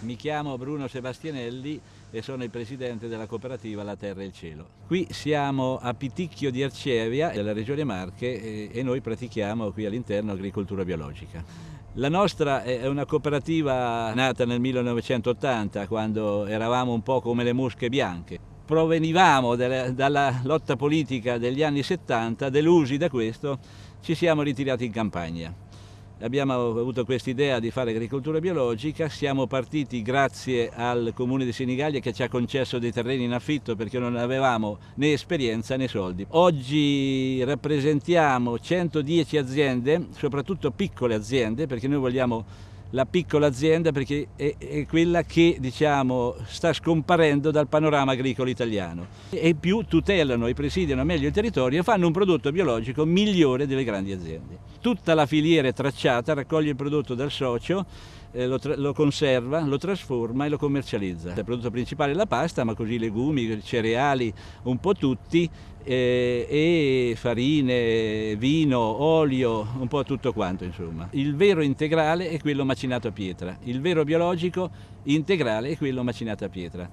Mi chiamo Bruno Sebastianelli e sono il presidente della cooperativa La Terra e il Cielo. Qui siamo a Piticchio di Arcevia, della regione Marche, e noi pratichiamo qui all'interno agricoltura biologica. La nostra è una cooperativa nata nel 1980, quando eravamo un po' come le mosche bianche. Provenivamo dalla lotta politica degli anni 70, delusi da questo, ci siamo ritirati in campagna abbiamo avuto questa idea di fare agricoltura biologica, siamo partiti grazie al comune di Senigallia che ci ha concesso dei terreni in affitto perché non avevamo né esperienza né soldi. Oggi rappresentiamo 110 aziende, soprattutto piccole aziende, perché noi vogliamo la piccola azienda perché è, è, quella che diciamo, sta scomparendo dal panorama agricolo italiano e più tutelano e presidiano meglio il territorio e fanno un prodotto biologico migliore delle grandi aziende. Tutta la filiera è tracciata, raccoglie il prodotto dal socio, eh, lo, lo, conserva, lo trasforma e lo commercializza. Il prodotto principale è la pasta, ma così legumi, cereali, un po' tutti, e farine, vino, olio, un po' tutto quanto insomma. Il vero integrale è quello macinato a pietra, il vero biologico integrale è quello macinato a pietra.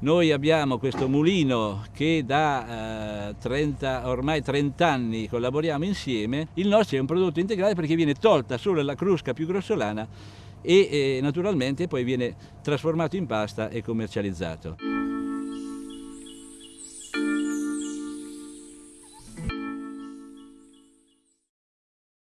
Noi abbiamo questo mulino che da eh, 30, ormai 30 anni collaboriamo insieme, il nostro è un prodotto integrale perché viene tolta solo la crusca più grossolana e eh, naturalmente poi viene trasformato in pasta e commercializzato.